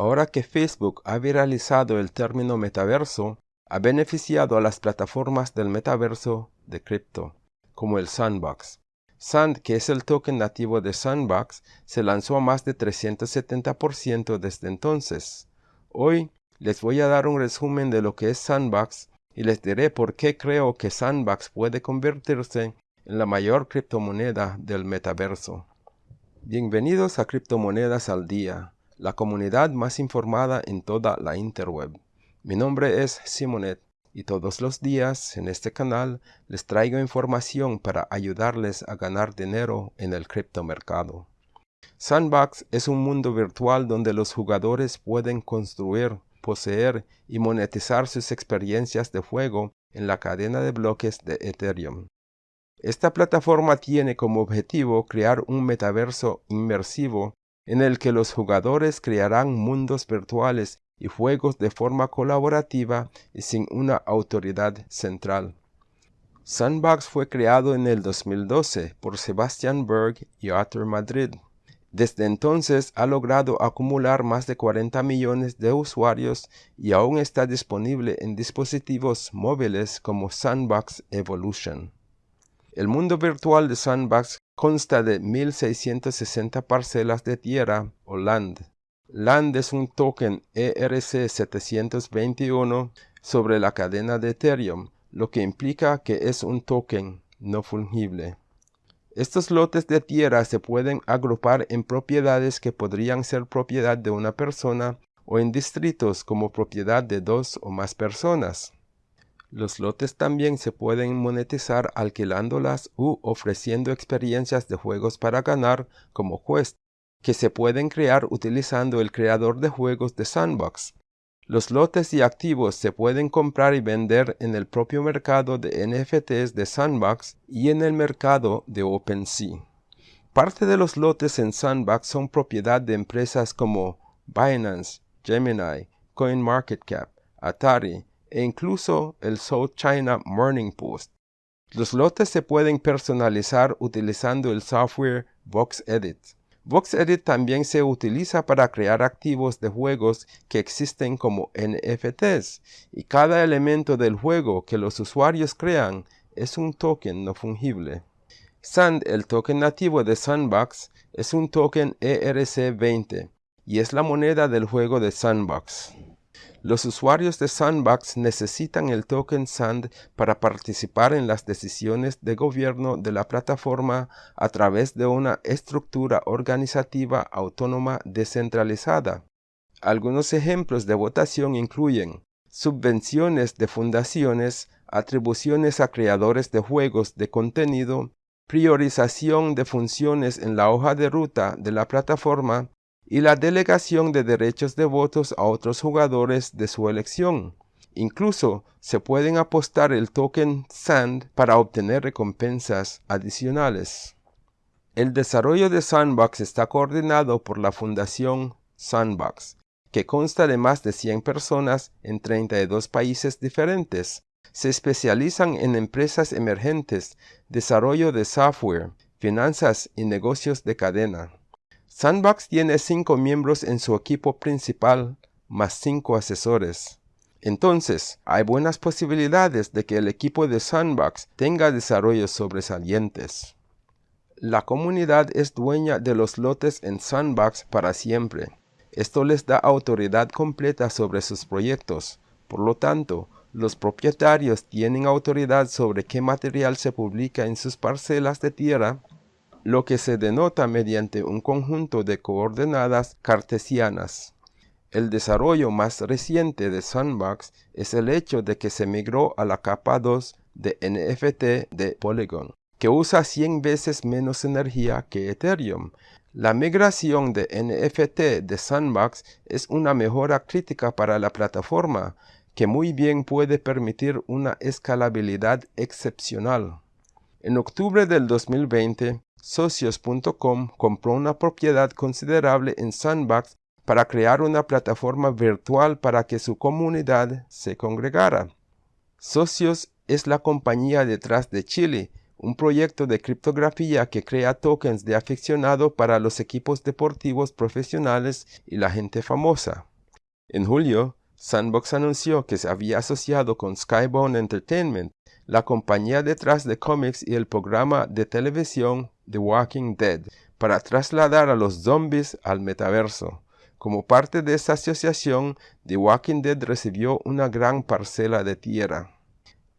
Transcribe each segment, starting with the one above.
Ahora que Facebook ha viralizado el término metaverso, ha beneficiado a las plataformas del metaverso de cripto, como el Sandbox. Sand, que es el token nativo de Sandbox, se lanzó a más de 370% desde entonces. Hoy les voy a dar un resumen de lo que es Sandbox y les diré por qué creo que Sandbox puede convertirse en la mayor criptomoneda del metaverso. Bienvenidos a Criptomonedas al Día, la comunidad más informada en toda la interweb. Mi nombre es Simonet y todos los días en este canal les traigo información para ayudarles a ganar dinero en el criptomercado. Sandbox es un mundo virtual donde los jugadores pueden construir, poseer y monetizar sus experiencias de juego en la cadena de bloques de Ethereum. Esta plataforma tiene como objetivo crear un metaverso inmersivo en el que los jugadores crearán mundos virtuales y juegos de forma colaborativa y sin una autoridad central. Sandbox fue creado en el 2012 por Sebastian Berg y Arthur Madrid. Desde entonces ha logrado acumular más de 40 millones de usuarios y aún está disponible en dispositivos móviles como Sandbox Evolution. El mundo virtual de Sandbox consta de 1660 parcelas de tierra o land. Land es un token ERC721 sobre la cadena de Ethereum, lo que implica que es un token no fungible. Estos lotes de tierra se pueden agrupar en propiedades que podrían ser propiedad de una persona o en distritos como propiedad de dos o más personas. Los lotes también se pueden monetizar alquilándolas u ofreciendo experiencias de juegos para ganar como Quest, que se pueden crear utilizando el creador de juegos de Sandbox. Los lotes y activos se pueden comprar y vender en el propio mercado de NFTs de Sandbox y en el mercado de OpenSea. Parte de los lotes en Sandbox son propiedad de empresas como Binance, Gemini, CoinMarketCap, Atari, e incluso el South China Morning Post. Los lotes se pueden personalizar utilizando el software VoxEdit. VoxEdit también se utiliza para crear activos de juegos que existen como NFTs y cada elemento del juego que los usuarios crean es un token no fungible. Sand, el token nativo de Sandbox, es un token ERC20 y es la moneda del juego de Sandbox. Los usuarios de Sandbox necesitan el token SAND para participar en las decisiones de gobierno de la plataforma a través de una estructura organizativa autónoma descentralizada. Algunos ejemplos de votación incluyen subvenciones de fundaciones, atribuciones a creadores de juegos de contenido, priorización de funciones en la hoja de ruta de la plataforma, y la delegación de derechos de votos a otros jugadores de su elección. Incluso se pueden apostar el token SAND para obtener recompensas adicionales. El desarrollo de Sandbox está coordinado por la Fundación Sandbox, que consta de más de 100 personas en 32 países diferentes. Se especializan en empresas emergentes, desarrollo de software, finanzas y negocios de cadena. Sandbox tiene cinco miembros en su equipo principal, más cinco asesores. Entonces, hay buenas posibilidades de que el equipo de Sandbox tenga desarrollos sobresalientes. La comunidad es dueña de los lotes en Sandbox para siempre. Esto les da autoridad completa sobre sus proyectos. Por lo tanto, los propietarios tienen autoridad sobre qué material se publica en sus parcelas de tierra lo que se denota mediante un conjunto de coordenadas cartesianas. El desarrollo más reciente de Sandbox es el hecho de que se migró a la capa 2 de NFT de Polygon, que usa 100 veces menos energía que Ethereum. La migración de NFT de Sandbox es una mejora crítica para la plataforma, que muy bien puede permitir una escalabilidad excepcional. En octubre del 2020, Socios.com compró una propiedad considerable en Sandbox para crear una plataforma virtual para que su comunidad se congregara. Socios es la compañía detrás de Chile, un proyecto de criptografía que crea tokens de aficionado para los equipos deportivos profesionales y la gente famosa. En julio, Sandbox anunció que se había asociado con Skybound Entertainment, la compañía detrás de cómics y el programa de televisión The Walking Dead, para trasladar a los zombies al metaverso. Como parte de esta asociación, The Walking Dead recibió una gran parcela de tierra.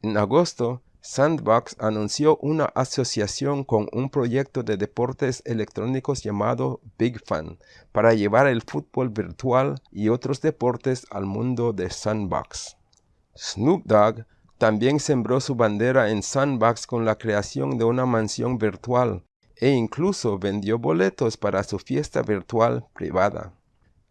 En agosto, Sandbox anunció una asociación con un proyecto de deportes electrónicos llamado Big Fan para llevar el fútbol virtual y otros deportes al mundo de Sandbox. Snoop Dogg también sembró su bandera en Sandbox con la creación de una mansión virtual e incluso vendió boletos para su fiesta virtual privada.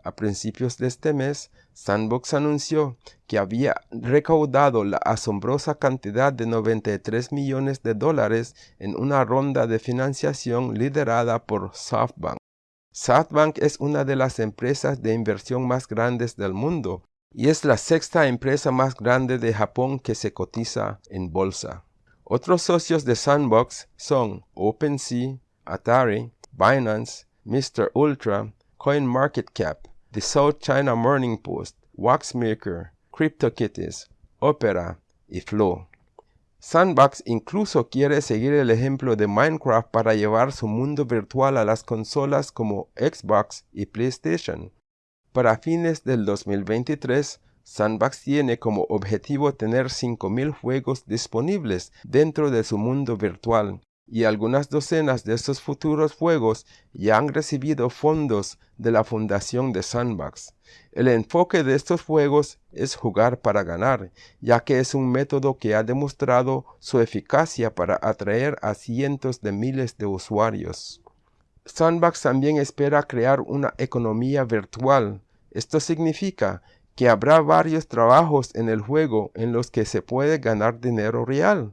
A principios de este mes, Sandbox anunció que había recaudado la asombrosa cantidad de 93 millones de dólares en una ronda de financiación liderada por SoftBank. SoftBank es una de las empresas de inversión más grandes del mundo y es la sexta empresa más grande de Japón que se cotiza en bolsa. Otros socios de Sandbox son OpenSea, Atari, Binance, Mr. Ultra, CoinMarketCap, The South China Morning Post, Waxmaker, CryptoKitties, Opera y Flow. Sandbox incluso quiere seguir el ejemplo de Minecraft para llevar su mundo virtual a las consolas como Xbox y PlayStation. Para fines del 2023, Sandbox tiene como objetivo tener 5.000 juegos disponibles dentro de su mundo virtual y algunas docenas de estos futuros juegos ya han recibido fondos de la fundación de Sandbox. El enfoque de estos juegos es jugar para ganar, ya que es un método que ha demostrado su eficacia para atraer a cientos de miles de usuarios. Sandbox también espera crear una economía virtual. Esto significa que habrá varios trabajos en el juego en los que se puede ganar dinero real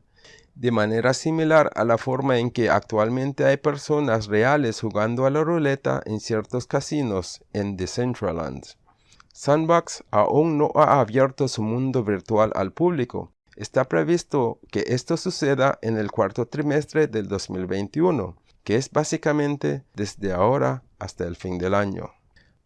de manera similar a la forma en que actualmente hay personas reales jugando a la ruleta en ciertos casinos en Decentraland. Sandbox aún no ha abierto su mundo virtual al público. Está previsto que esto suceda en el cuarto trimestre del 2021, que es básicamente desde ahora hasta el fin del año.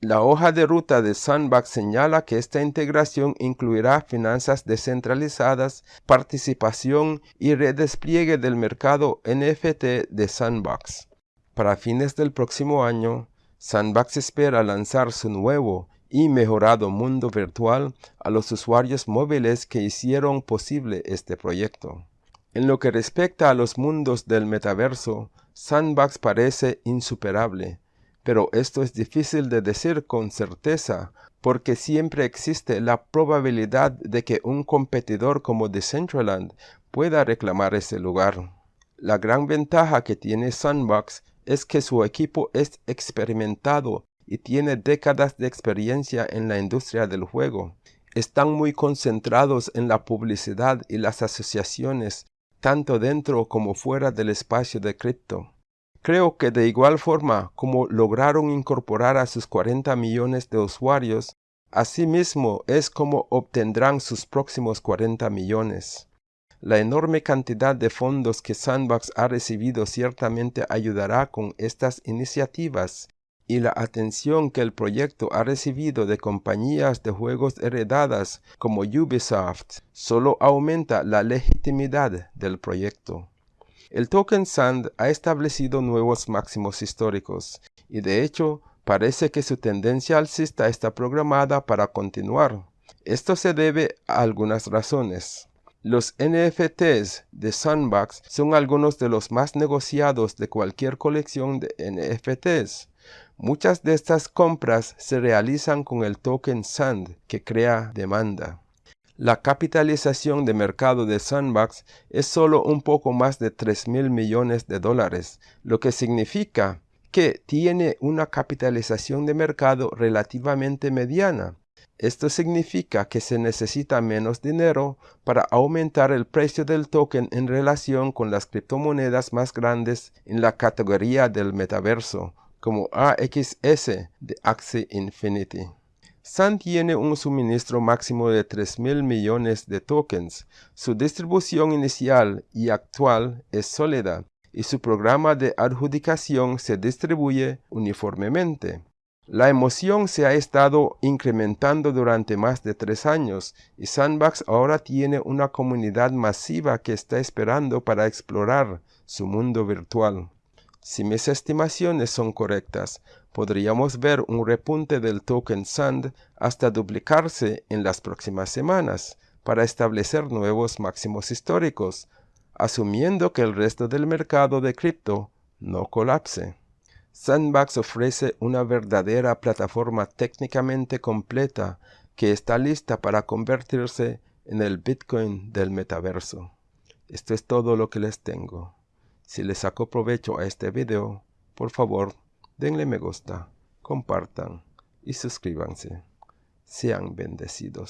La hoja de ruta de Sandbox señala que esta integración incluirá finanzas descentralizadas, participación y redespliegue del mercado NFT de Sandbox. Para fines del próximo año, Sandbox espera lanzar su nuevo y mejorado mundo virtual a los usuarios móviles que hicieron posible este proyecto. En lo que respecta a los mundos del metaverso, Sandbox parece insuperable pero esto es difícil de decir con certeza porque siempre existe la probabilidad de que un competidor como Decentraland pueda reclamar ese lugar. La gran ventaja que tiene Sandbox es que su equipo es experimentado y tiene décadas de experiencia en la industria del juego. Están muy concentrados en la publicidad y las asociaciones, tanto dentro como fuera del espacio de cripto. Creo que de igual forma como lograron incorporar a sus 40 millones de usuarios, asimismo es como obtendrán sus próximos 40 millones. La enorme cantidad de fondos que Sandbox ha recibido ciertamente ayudará con estas iniciativas y la atención que el proyecto ha recibido de compañías de juegos heredadas como Ubisoft solo aumenta la legitimidad del proyecto. El token SAND ha establecido nuevos máximos históricos y de hecho parece que su tendencia alcista está programada para continuar. Esto se debe a algunas razones. Los NFTs de Sandbox son algunos de los más negociados de cualquier colección de NFTs. Muchas de estas compras se realizan con el token SAND que crea demanda. La capitalización de mercado de Sandbox es solo un poco más de 3 mil millones de dólares, lo que significa que tiene una capitalización de mercado relativamente mediana. Esto significa que se necesita menos dinero para aumentar el precio del token en relación con las criptomonedas más grandes en la categoría del metaverso, como AXS de Axie Infinity. Sun tiene un suministro máximo de 3.000 millones de tokens. Su distribución inicial y actual es sólida y su programa de adjudicación se distribuye uniformemente. La emoción se ha estado incrementando durante más de tres años y Sandbox ahora tiene una comunidad masiva que está esperando para explorar su mundo virtual. Si mis estimaciones son correctas, podríamos ver un repunte del token SAND hasta duplicarse en las próximas semanas para establecer nuevos máximos históricos, asumiendo que el resto del mercado de cripto no colapse. Sandbox ofrece una verdadera plataforma técnicamente completa que está lista para convertirse en el Bitcoin del metaverso. Esto es todo lo que les tengo. Si les saco provecho a este video, por favor, denle me gusta, compartan y suscríbanse. Sean bendecidos.